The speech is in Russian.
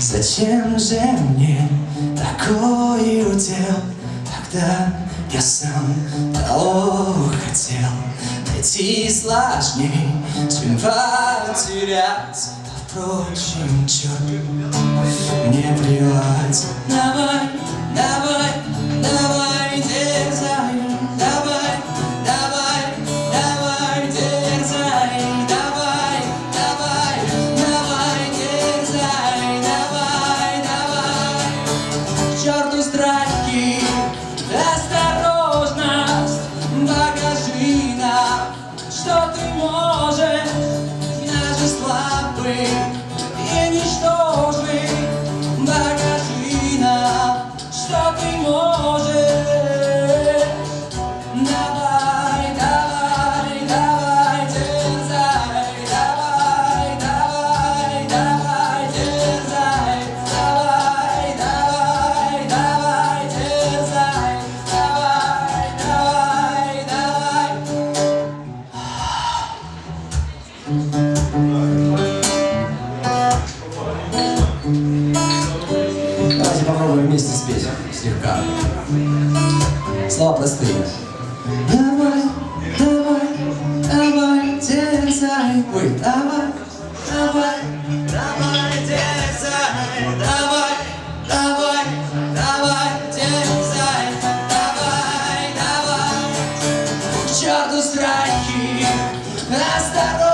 Зачем же мне такой удел? Тогда я сам того хотел Найти сложней, чем потерять Впрочем, черт, мне плевать на вас может, даже слабый. попробуем вместе спеть слегка. Слова простые. Давай, давай, давай, дерзай. Ой, давай, давай, давай, дерзай. Давай, давай, давай, дерзай. Давай, давай. К черту страхи, осторожно.